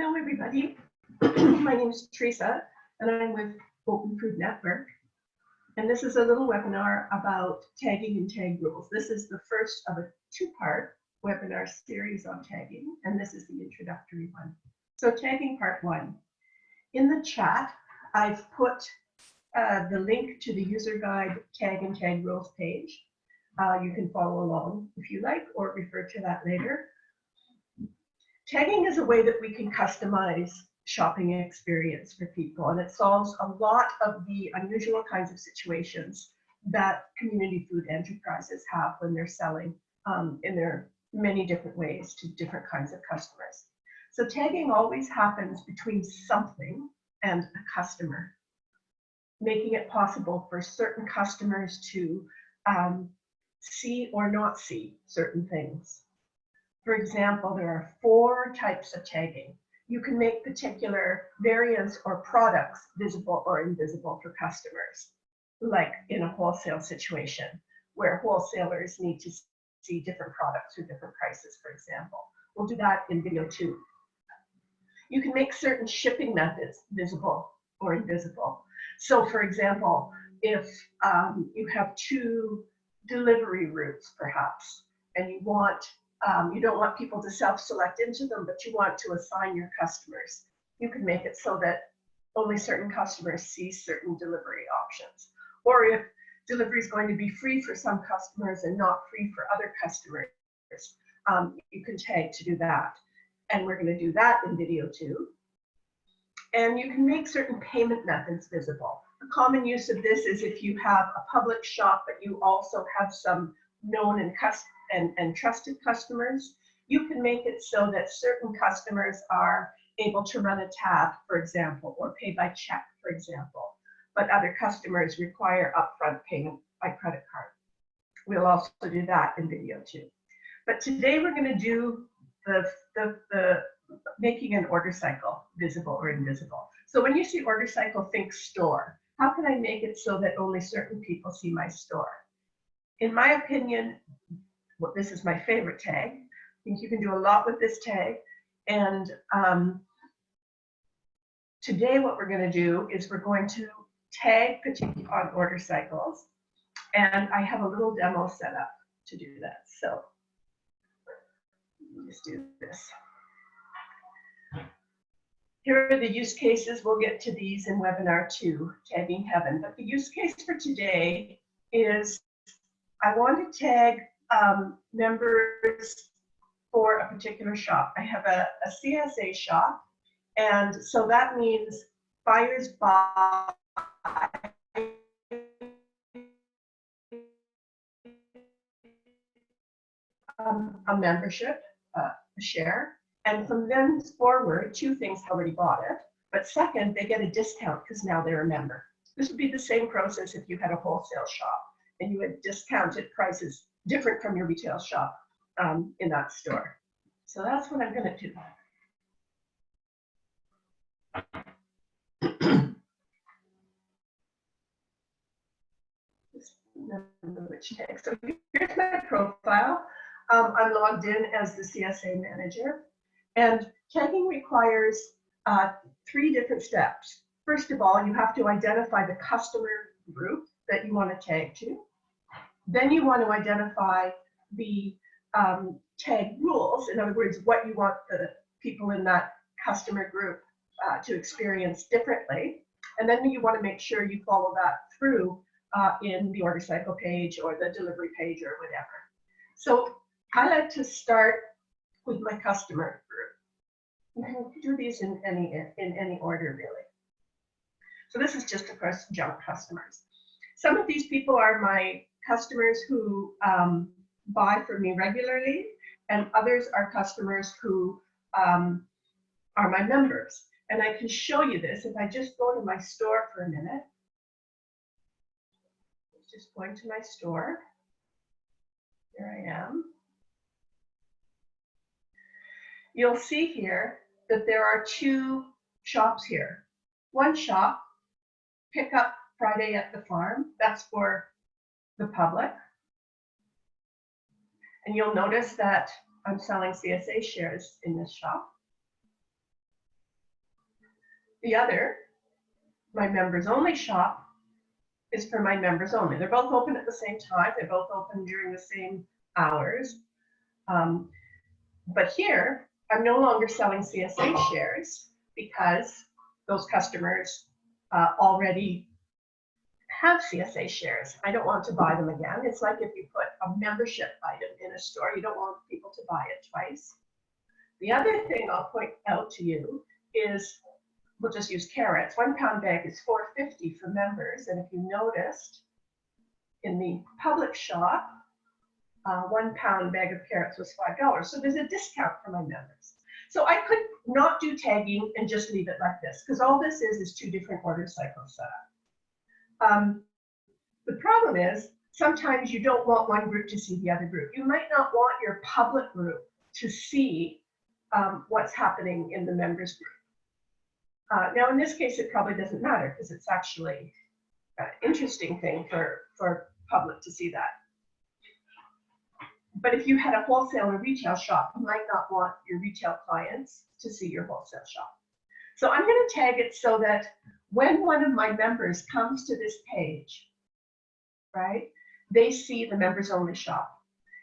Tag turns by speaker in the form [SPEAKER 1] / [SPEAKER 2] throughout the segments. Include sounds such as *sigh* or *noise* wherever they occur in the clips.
[SPEAKER 1] Hello, everybody. *clears throat* My name is Teresa, and I'm with Open Food Network. And this is a little webinar about tagging and tag rules. This is the first of a two-part webinar series on tagging, and this is the introductory one. So tagging part one. In the chat, I've put uh, the link to the user guide tag and tag rules page. Uh, you can follow along if you like, or refer to that later. Tagging is a way that we can customize shopping experience for people, and it solves a lot of the unusual kinds of situations that community food enterprises have when they're selling um, in their many different ways to different kinds of customers. So tagging always happens between something and a customer, making it possible for certain customers to um, see or not see certain things. For example, there are four types of tagging. You can make particular variants or products visible or invisible for customers, like in a wholesale situation where wholesalers need to see different products with different prices, for example. We'll do that in video two. You can make certain shipping methods visible or invisible. So for example, if um, you have two delivery routes perhaps, and you want um, you don't want people to self-select into them, but you want to assign your customers. You can make it so that only certain customers see certain delivery options. Or if delivery is going to be free for some customers and not free for other customers, um, you can tag to do that. And we're going to do that in video two. And you can make certain payment methods visible. The common use of this is if you have a public shop, but you also have some known and custom and, and trusted customers, you can make it so that certain customers are able to run a tab, for example, or pay by check, for example. But other customers require upfront payment by credit card. We'll also do that in video two. But today we're going to do the, the, the making an order cycle visible or invisible. So when you see order cycle, think store. How can I make it so that only certain people see my store? In my opinion, well, this is my favorite tag. I think you can do a lot with this tag. And um, today what we're going to do is we're going to tag particular on order cycles. And I have a little demo set up to do that. So let's do this. Here are the use cases. We'll get to these in webinar two, tagging heaven. But the use case for today is I want to tag um, members for a particular shop. I have a, a CSA shop, and so that means buyers buy um, a membership, uh, a share, and from then forward, two things already bought it. But second, they get a discount because now they're a member. This would be the same process if you had a wholesale shop and you had discounted prices different from your retail shop um, in that store. So that's what I'm going to do. which. So here's my profile. Um, I'm logged in as the CSA manager. And tagging requires uh, three different steps. First of all, you have to identify the customer group that you want to tag to. Then you want to identify the um, tag rules, in other words, what you want the people in that customer group uh, to experience differently. And then you want to make sure you follow that through uh, in the order cycle page or the delivery page or whatever. So I like to start with my customer group. You can do these in any in any order really. So this is just of course junk customers. Some of these people are my customers who um, buy from me regularly, and others are customers who um, are my members. And I can show you this if I just go to my store for a minute. Just going to my store. Here I am. You'll see here that there are two shops here. One shop, pick up Friday at the farm. That's for the public. And you'll notice that I'm selling CSA shares in this shop. The other, my members only shop, is for my members only. They're both open at the same time. They're both open during the same hours. Um, but here, I'm no longer selling CSA shares because those customers uh, already have CSA shares. I don't want to buy them again. It's like if you put a membership item in a store, you don't want people to buy it twice. The other thing I'll point out to you is, we'll just use carrots. One pound bag is 4.50 for members, and if you noticed, in the public shop, uh, one pound bag of carrots was five dollars. So there's a discount for my members. So I could not do tagging and just leave it like this, because all this is is two different order cycles set up. Um, the problem is sometimes you don't want one group to see the other group. You might not want your public group to see um, what's happening in the members group. Uh, now, in this case, it probably doesn't matter because it's actually an interesting thing for, for public to see that. But if you had a wholesale or retail shop, you might not want your retail clients to see your wholesale shop. So I'm going to tag it so that when one of my members comes to this page, right, they see the members only shop.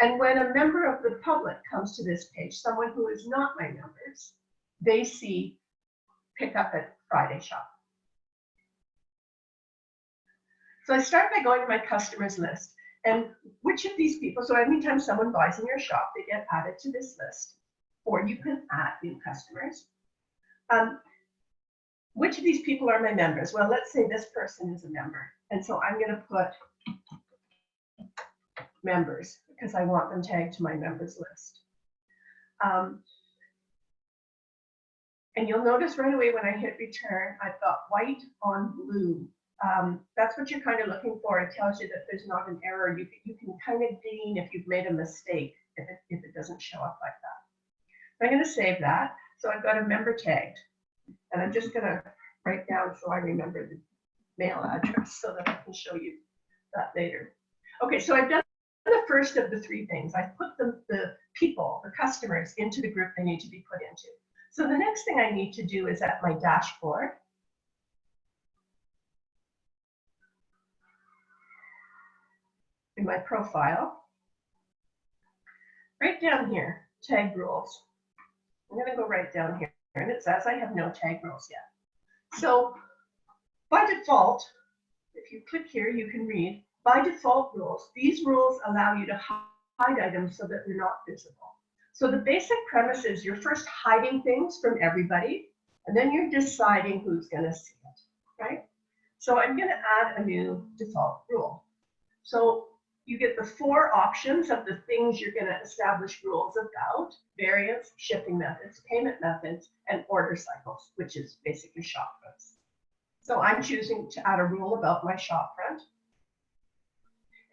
[SPEAKER 1] And when a member of the public comes to this page, someone who is not my members, they see pick up at Friday shop. So I start by going to my customers list and which of these people, so anytime someone buys in your shop, they get added to this list, or you can add new customers. Um, which of these people are my members? Well, let's say this person is a member. And so I'm going to put members because I want them tagged to my members list. Um, and you'll notice right away when I hit return, I've got white on blue um, that's what you're kind of looking for. It tells you that there's not an error. You, you can kind of gain if you've made a mistake if it, if it doesn't show up like that. I'm going to save that. So I've got a member tagged. And I'm just going to write down so I remember the mail address so that I can show you that later. Okay, so I've done the first of the three things. I've put the, the people, the customers, into the group they need to be put into. So the next thing I need to do is at my dashboard, in my profile, right down here, tag rules. I'm going to go right down here, and it says I have no tag rules yet. So by default, if you click here, you can read, by default rules, these rules allow you to hide items so that they're not visible. So the basic premise is you're first hiding things from everybody, and then you're deciding who's going to see it, right? So I'm going to add a new default rule. So you get the four options of the things you're going to establish rules about, variants, shipping methods, payment methods, and order cycles, which is basically shop fronts. So I'm choosing to add a rule about my shop front.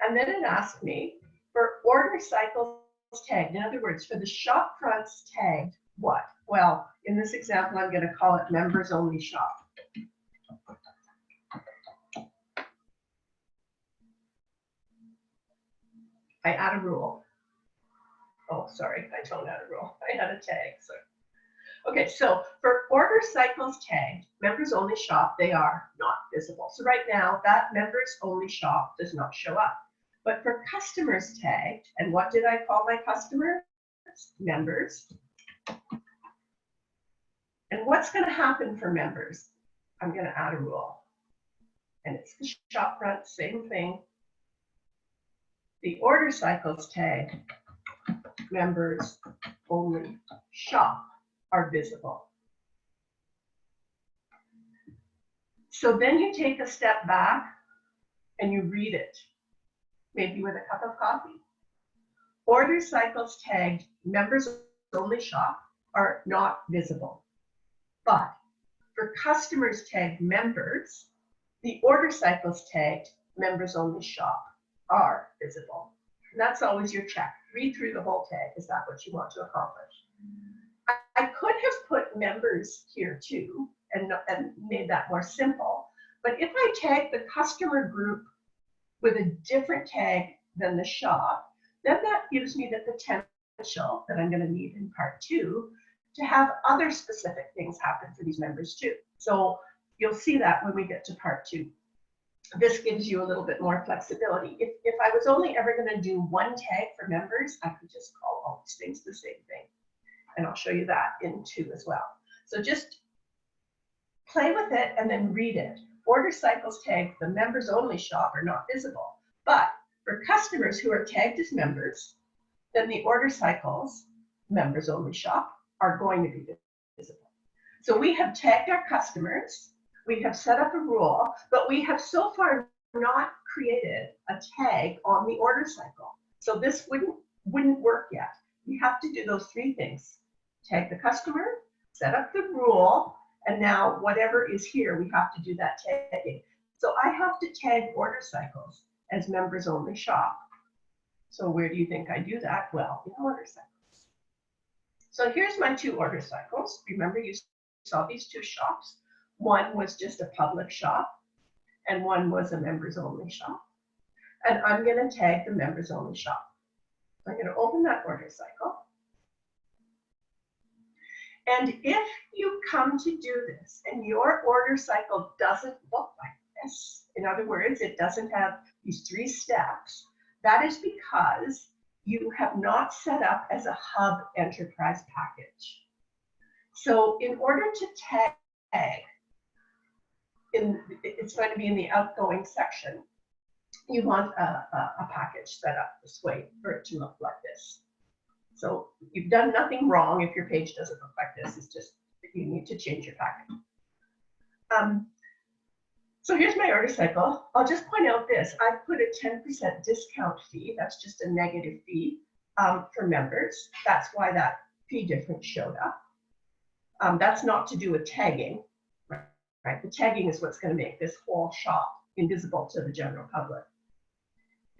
[SPEAKER 1] And then it asked me for order cycles tagged. In other words, for the shop fronts tagged, what? Well, in this example, I'm going to call it members only shop. I add a rule. Oh, sorry, I don't add a rule. *laughs* I had a tag. So. Okay, so for order cycles tagged, members only shop, they are not visible. So right now, that members only shop does not show up. But for customers tagged, and what did I call my customers? Members. And what's going to happen for members? I'm going to add a rule. And it's the shop front, same thing, the order cycles tag members only shop are visible. So then you take a step back and you read it, maybe with a cup of coffee. Order cycles tagged members only shop are not visible. But for customers tagged members, the order cycles tagged members only shop are visible. And that's always your check. Read through the whole tag. Is that what you want to accomplish? I, could have put members here too and, and made that more simple. But if I tag the customer group with a different tag than the shop, then that gives me the potential that I'm going to need in part two to have other specific things happen for these members too. So you'll see that when we get to part two. This gives you a little bit more flexibility. If, if I was only ever going to do one tag for members, I could just call all these things the same thing. And I'll show you that in two as well. So just play with it and then read it. Order cycles tagged the members only shop are not visible. But for customers who are tagged as members, then the order cycles members only shop are going to be visible. So we have tagged our customers, we have set up a rule, but we have so far not created a tag on the order cycle. So this wouldn't, wouldn't work yet. We have to do those three things. Tag the customer, set up the rule, and now whatever is here, we have to do that tagging. So I have to tag order cycles as members only shop. So where do you think I do that? Well, in order cycles. So here's my two order cycles. Remember you saw these two shops. One was just a public shop and one was a members only shop. And I'm going to tag the members only shop. I'm going to open that order cycle. And if you come to do this and your order cycle doesn't look like this, in other words, it doesn't have these three steps, that is because you have not set up as a hub enterprise package. So in order to tag, in, it's going to be in the outgoing section, you want a, a, a package set up this way for it to look like this. So you've done nothing wrong if your page doesn't look like this. It's just you need to change your package. Um, so here's my order cycle. I'll just point out this. I put a 10% discount fee. That's just a negative fee um, for members. That's why that fee difference showed up. Um, that's not to do with tagging, right? The tagging is what's going to make this whole shop invisible to the general public.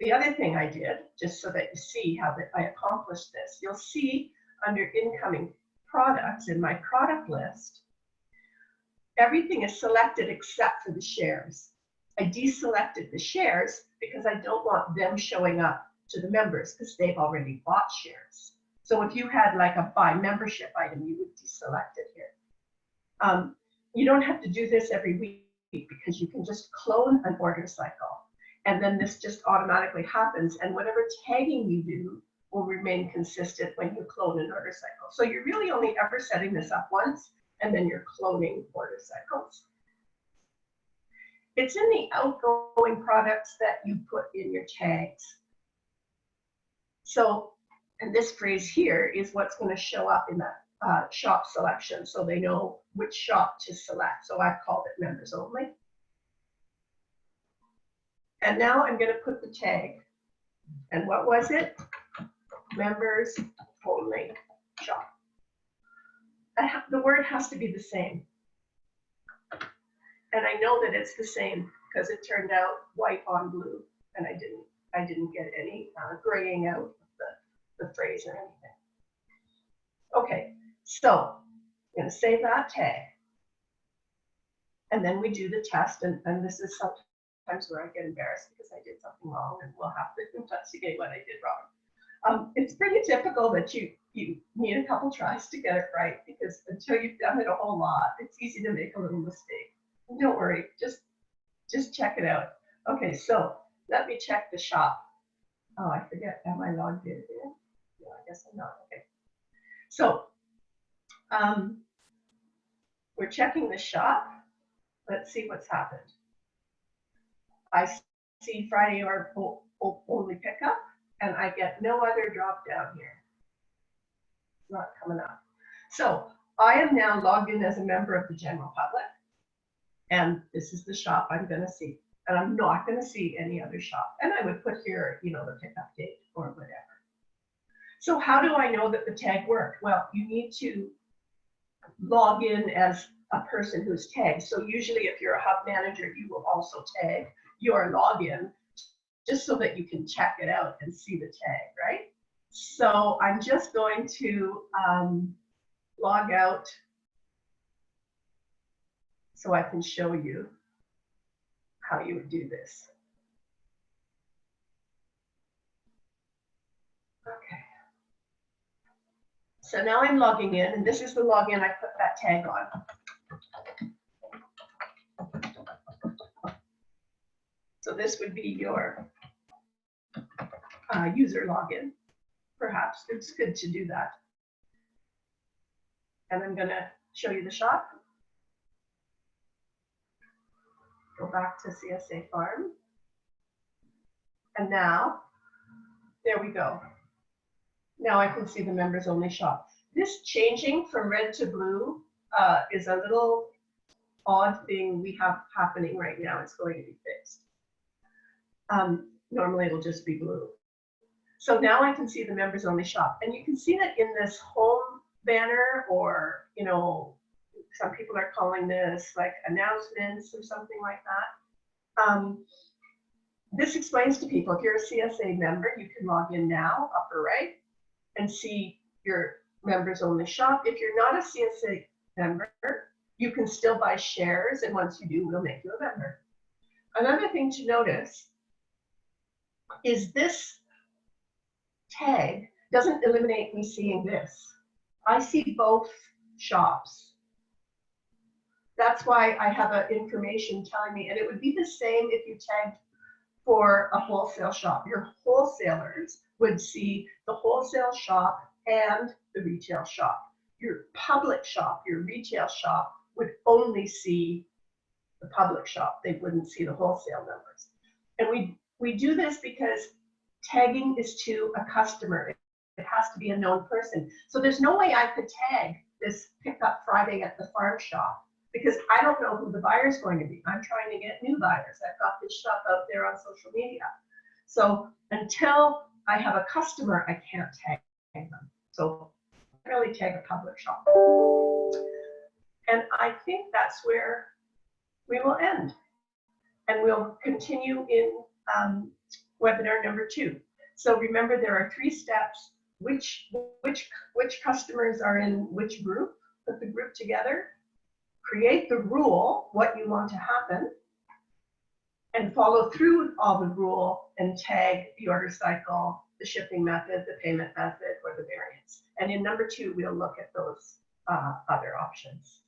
[SPEAKER 1] The other thing I did, just so that you see how that I accomplished this, you'll see under incoming products in my product list, everything is selected except for the shares. I deselected the shares because I don't want them showing up to the members because they've already bought shares. So if you had like a buy membership item, you would deselect it here. Um, you don't have to do this every week because you can just clone an order cycle and then this just automatically happens and whatever tagging you do will remain consistent when you clone an order cycle. So you're really only ever setting this up once and then you're cloning order cycles. It's in the outgoing products that you put in your tags. So, and this phrase here is what's going to show up in that uh, shop selection so they know which shop to select. So I've called it members only. And now I'm going to put the tag. And what was it? Members only shop the word has to be the same. And I know that it's the same because it turned out white on blue and I didn't, I didn't get any uh, graying out of the, the phrase or anything. Okay, so I'm gonna save that tag. And then we do the test and, and this is sometimes where I get embarrassed because I did something wrong and we'll have to *laughs* investigate what I did wrong. Um, it's pretty typical that you you need a couple tries to get it right because until you've done it a whole lot, it's easy to make a little mistake. Don't worry, just just check it out. Okay, so let me check the shop. Oh, I forget. Am I logged in? Yeah, I guess I'm not. Okay. So um, we're checking the shop. Let's see what's happened. I see Friday or only pickup, and I get no other drop down here It's not coming up. So I am now logged in as a member of the general public. And this is the shop I'm going to see. And I'm not going to see any other shop. And I would put here, you know, the pickup date or whatever. So how do I know that the tag worked? Well, you need to log in as a person who's tagged. So usually if you're a hub manager, you will also tag your login just so that you can check it out and see the tag, right? So I'm just going to um, log out so I can show you how you would do this. So now I'm logging in, and this is the login I put that tag on. So this would be your uh, user login, perhaps. It's good to do that. And I'm gonna show you the shop. Go back to CSA Farm. And now, there we go. Now I can see the members only shop. This changing from red to blue uh, is a little odd thing we have happening right now. It's going to be fixed. Um, normally it'll just be blue. So now I can see the members only shop. And you can see that in this home banner or, you know, some people are calling this like announcements or something like that. Um, this explains to people, if you're a CSA member, you can log in now, upper right, and see your members only shop. If you're not a CSA member, you can still buy shares, and once you do, we'll make you a member. Another thing to notice is this tag doesn't eliminate me seeing this. I see both shops. That's why I have information telling me, and it would be the same if you tagged for a wholesale shop. Your wholesalers would see the wholesale shop and the retail shop. Your public shop, your retail shop would only see the public shop. They wouldn't see the wholesale numbers. And we, we do this because tagging is to a customer. It has to be a known person. So there's no way I could tag this pickup Friday at the farm shop because I don't know who the buyer is going to be. I'm trying to get new buyers. I've got this shop out there on social media. So until I have a customer, I can't tag them. So I really tag a public shop. And I think that's where we will end. And we'll continue in um, webinar number two. So remember, there are three steps. Which, which, which customers are in which group? Put the group together create the rule, what you want to happen, and follow through all the rule and tag the order cycle, the shipping method, the payment method, or the variants. And in number two, we'll look at those uh, other options.